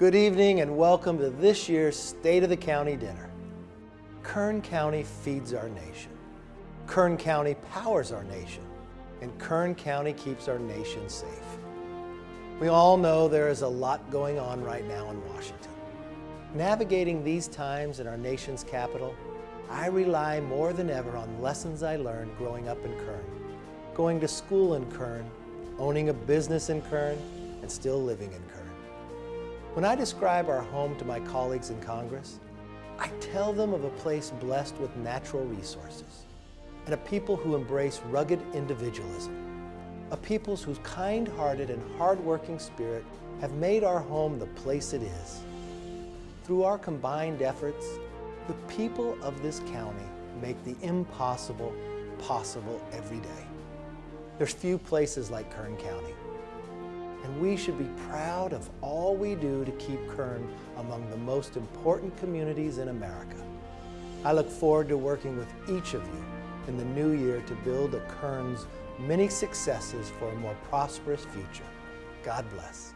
Good evening and welcome to this year's State of the County Dinner. Kern County feeds our nation. Kern County powers our nation. And Kern County keeps our nation safe. We all know there is a lot going on right now in Washington. Navigating these times in our nation's capital, I rely more than ever on lessons I learned growing up in Kern, going to school in Kern, owning a business in Kern, and still living in Kern. When I describe our home to my colleagues in Congress, I tell them of a place blessed with natural resources and a people who embrace rugged individualism, a people whose kind-hearted and hard-working spirit have made our home the place it is. Through our combined efforts, the people of this county make the impossible possible every day. There's few places like Kern County and we should be proud of all we do to keep Kern among the most important communities in America. I look forward to working with each of you in the new year to build a Kern's many successes for a more prosperous future. God bless.